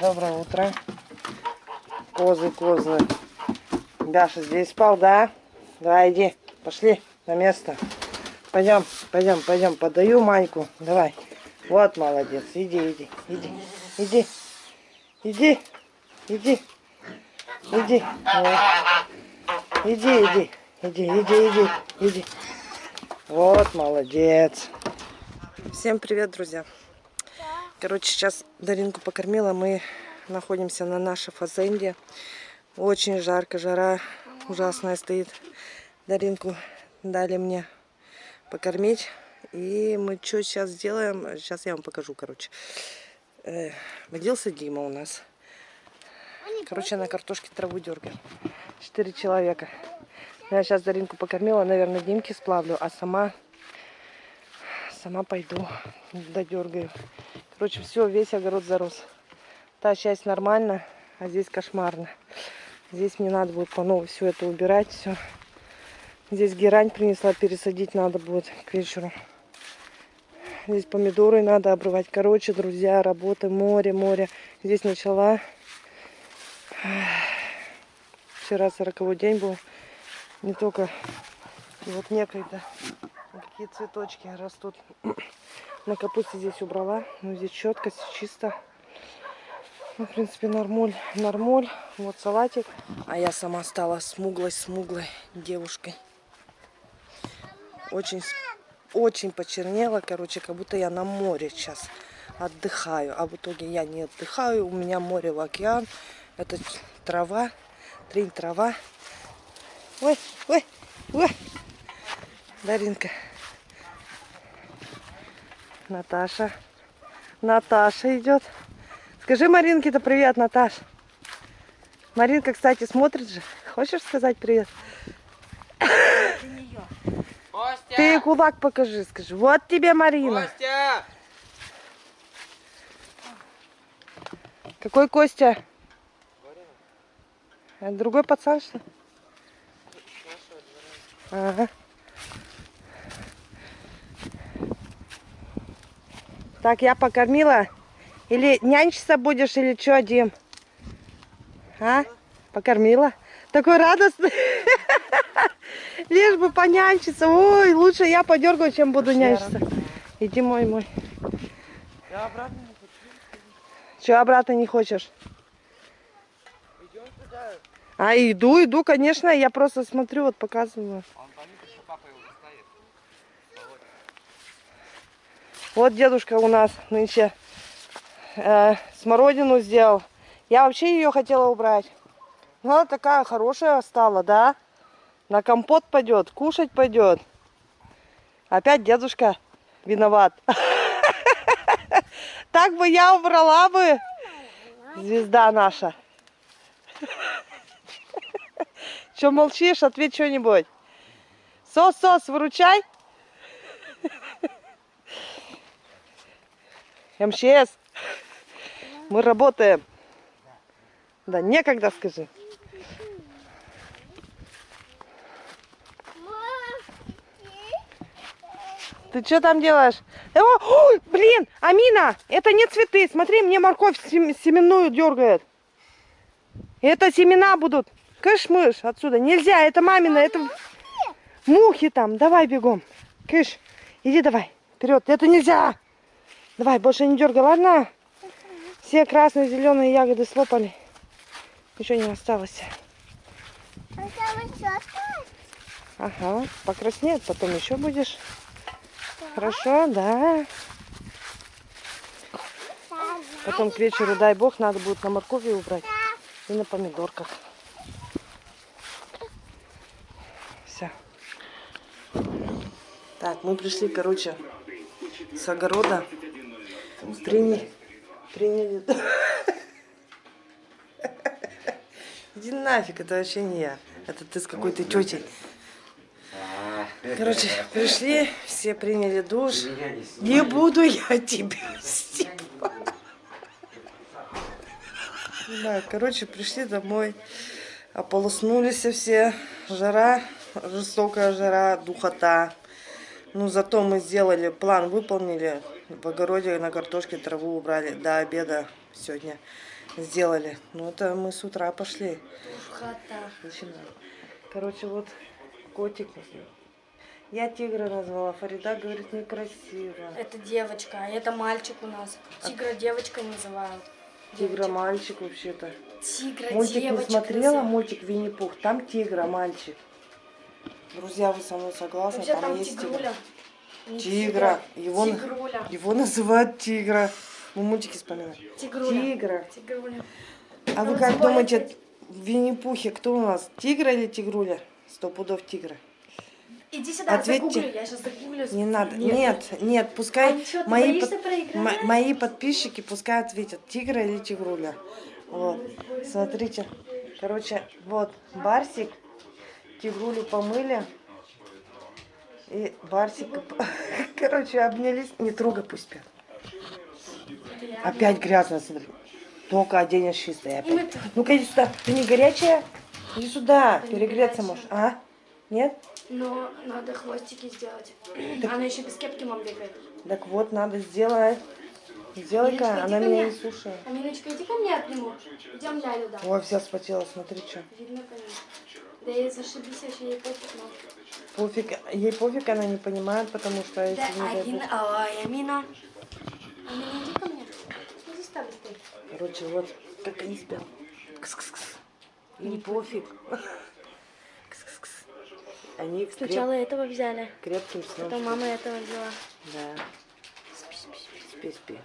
Доброе утро. Козы, козы. Даша здесь спал, да? Давай, иди. Пошли на место. Пойдем, пойдем, пойдем. Подаю Маньку. Давай. Вот молодец. Иди, иди, иди. Иди. Иди. Иди. Иди. Иди, иди. Иди, иди, иди, иди. Вот, молодец. Всем привет, друзья. Короче, сейчас Даринку покормила. Мы находимся на нашей фазенде. Очень жарко, жара ужасная стоит. Даринку дали мне покормить. И мы что сейчас сделаем? Сейчас я вам покажу, короче. Э, родился Дима у нас. Короче, на картошке траву дергаю. Четыре человека. Я сейчас Даринку покормила, наверное, Димки сплавлю, а сама сама пойду додергаю. Короче, все, весь огород зарос. Та часть нормально, а здесь кошмарно. Здесь мне надо будет по новой все это убирать, все. Здесь герань принесла, пересадить надо будет к вечеру. Здесь помидоры надо обрывать. Короче, друзья, работы, море, море. Здесь начала. Вчера сороковой день был. Не только вот некогда. Какие цветочки растут. На капусте здесь убрала. Ну, здесь четко, чисто. Ну, в принципе, нормуль, нормуль. Вот салатик. А я сама стала смуглой-смуглой девушкой. Очень, очень почернела, короче, как будто я на море сейчас отдыхаю. А в итоге я не отдыхаю. У меня море в океан. Это трава, трень трава. Ой, ой, ой. Даринка. Наташа. Наташа идет. Скажи Маринке-то привет, Наташ. Маринка, кстати, смотрит же. Хочешь сказать привет? Костя! Ты кулак покажи, скажи. Вот тебе Марина. Костя! Какой Костя? Это другой пацан, что ли? Ага. Так, я покормила. Или нянчиться будешь, или что, Дим? А? Покормила? Такой радостный. Лишь бы понянчиться. Ой, лучше я подергаю, чем буду нянчиться. Иди мой, мой. Я обратно не хочу. Че, обратно не хочешь? Идем туда. А, иду, иду, конечно. Я просто смотрю, вот показываю. Он что папа его доставит. Вот дедушка у нас нынче э, смородину сделал. Я вообще ее хотела убрать. Но она такая хорошая стала, да? На компот пойдет, кушать пойдет. Опять дедушка виноват. Так бы я убрала бы. Звезда наша. Че молчишь? Ответь что-нибудь. Сос-сос, выручай. МЧС. Мы работаем. Да, некогда скажи. Ты что там делаешь? О, ой, блин, Амина, это не цветы. Смотри, мне морковь сем- семенную дергает. Это семена будут. Кыш-мыш отсюда. Нельзя, это мамина, это мухи там. Давай бегом. Кыш, иди давай. Вперед, это нельзя. Давай, больше не дергай, ладно? Все красные, зеленые ягоды слопали. Еще не осталось. Ага, покраснеет, потом еще будешь. Хорошо, да. Потом к вечеру, дай бог, надо будет на моркови убрать и на помидорках. Все. Так, мы пришли, короче, с огорода. Приняли. Приняли. Иди нафиг, это вообще не я. Это ты с какой-то тетей. Короче, пришли, все приняли душ. Не буду я тебя стебать. Да, короче, пришли домой. Ополоснулись все. Жара, жестокая жара, духота. Ну, зато мы сделали, план выполнили. В огороде на картошке траву убрали до обеда сегодня. сделали. Ну, это мы с утра пошли. Начинаем. Короче, вот котик. Я тигра назвала. Фарида говорит, некрасиво. Это девочка, а это мальчик у нас. Тигра девочкой называют. Тигра мальчик вообще-то. Тигра Мультик не девочек смотрела, называют. мультик Винни-Пух. Там тигра мальчик. Друзья, вы со мной согласны? Вообще Там там есть тигруля. тигр. Не Тигра. тигра, Его, Тигруля. его называют тигра. Мы мультики вспоминаем. Тигруля. Тигра. Тигруля. А вы как думаете, в Винни-Пухе кто у нас? Тигра или тигруля? Сто пудов тигра. Иди сюда, Ответьте. загуглю. Я сейчас загуглю. Не надо. Нет, нет, пускай А ничего, мои, мо- мои подписчики пускай ответят, тигра или тигруля. Вот. Смотрите. Короче, вот Барсик, тигрулю помыли. И Барсик, короче, обнялись. Не трогай, пусть спят. Опять грязно, смотри. Только оденешь чистое. Ну-ка иди сюда. Ты не горячая? Иди сюда. Перегреться можешь. А? Нет? Но надо хвостики сделать. Она еще без кепки мам бегает. Так вот, надо сделать. Сделай-ка, она меня не слушает. Аминочка, иди ко мне обниму. Идем Лялю, да. Ой, вся спотела, смотри, что. Видно, конечно. Да и зашибись, вообще ей пофиг, но... Пофиг, ей пофиг, она не понимает, потому что Да, не бог- ой, Амина. Амина, иди ко мне. Иди сюда быстрее. Короче, вот, как они спят. Кс-кс-кс. Им пофиг. Кс-кс-кс. Они креп- Сначала этого взяли, крепким сном. потом мама этого взяла. Да. Спи, спи, спи, спи, спи.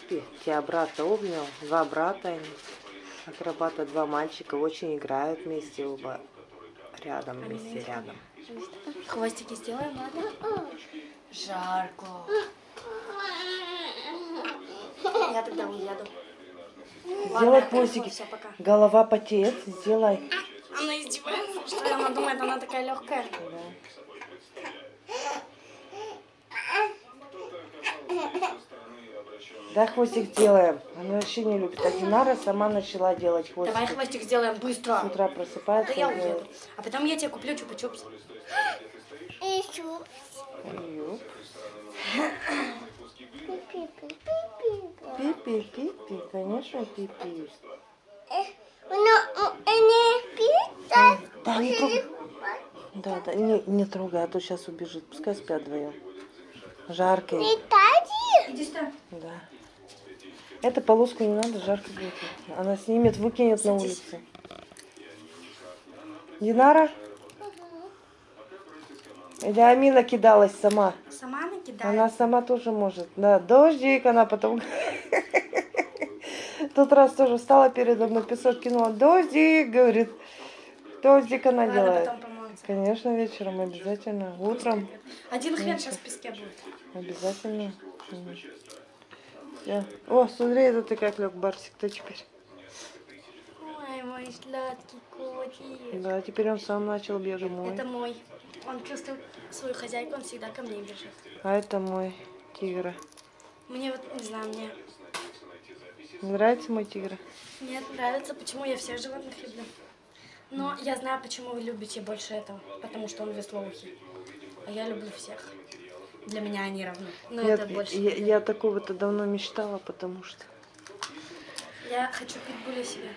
Спи. Тебя брата обнял, два брата они. Акробата, два мальчика, очень играют вместе оба. Рядом, вместе, рядом. Хвостики сделаем, ладно? Жарко. Я тогда уеду. Сделай пусики. Голова потеет, сделай. Она издевается, что? Она думает, она такая легкая. Да, хвостик делаем. Она вообще не любит. А Динара сама начала делать хвостик. Давай хвостик сделаем С быстро. утра Да просыпается. я и уеду. А потом я тебе куплю чупа-чупс. Юп. Пипи, пипи, конечно, пипи. Да, не трогай. Да, да, не, не трогай, а то сейчас убежит. Пускай спят вдвоем. Жарко. им. Иди сюда. Да. Эту полоску не надо, жарко будет. Она снимет, выкинет на Садись. улицу. Динара? Или Амина кидалась сама? Сама накидай. Она сама тоже может. Да, дождик, она потом... Тот раз тоже встала передо мной, песок кинула. Дождик, говорит. Дождик она делает. Конечно, вечером обязательно. Утром Один хрен сейчас в песке будет. обязательно. Всё. О, смотри, это ты как лег, Барсик-то теперь. Ой, мой сладкий котик. Да, теперь он сам начал бегать мой. Это мой. Он чувствует свою хозяйку, он всегда ко мне бежит. А это мой тигр. Мне вот, не знаю, мне Не нравится мой тигр? Нет, нравится, почему я всех животных люблю. Но я знаю, почему вы любите больше этого. Потому что он веслоухий. А я люблю всех. Для меня они равны. Но я, это больше. я, я такого-то давно мечтала, потому что Я хочу питбуля себе.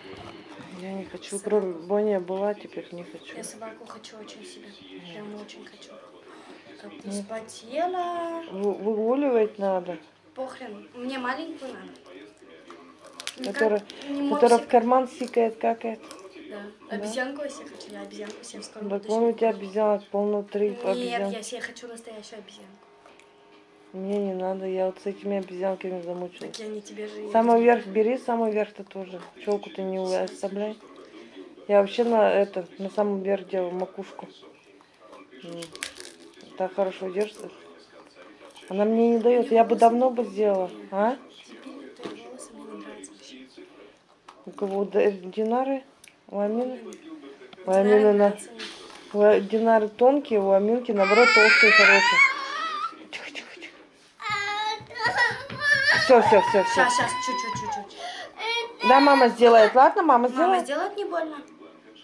я не хочу. Кроме Боня была, теперь не хочу. Я собаку хочу очень себе. Прям очень хочу. Ты вспотела. Вы- Выгуливать надо. Похрен. Мне маленькую надо. Никак Которая, которая в карман сикает, какает. Да. Обезьянку я себе хочу. Я обезьянку себе в скором Так вон у тебя обезьянок полно три Нет, обезьян. я себе хочу настоящую обезьянку. Мне не надо, я вот с этими обезьянками замучилась. Так не тебе же. Самый верх бери, самый верх ты тоже. Челку ты не оставляй. Я вообще на это, на самый верх делаю макушку. Так хорошо держится. Она мне не дает, я бы давно бы сделала. А? У кого? Д- Динары? У Амины? У Амины на... У Динары тонкие, у Аминки наоборот толстые, хорошие. Все, все, все, все. Сейчас, сейчас, чуть-чуть, чуть-чуть. Да, мама сделает. Ладно, мама Мама сделает? сделает не больно?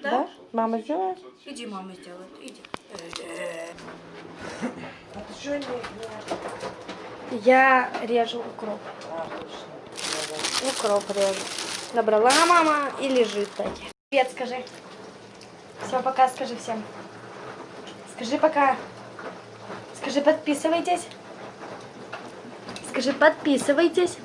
Да? Да? Мама сделает? Иди, мама сделает. Иди. Ты что не... Я режу укроп. Укроп режу. Набрала мама и лежит так. Привет, скажи. Все, пока, скажи всем. Скажи пока. Скажи, подписывайтесь. Скажи, подписывайтесь.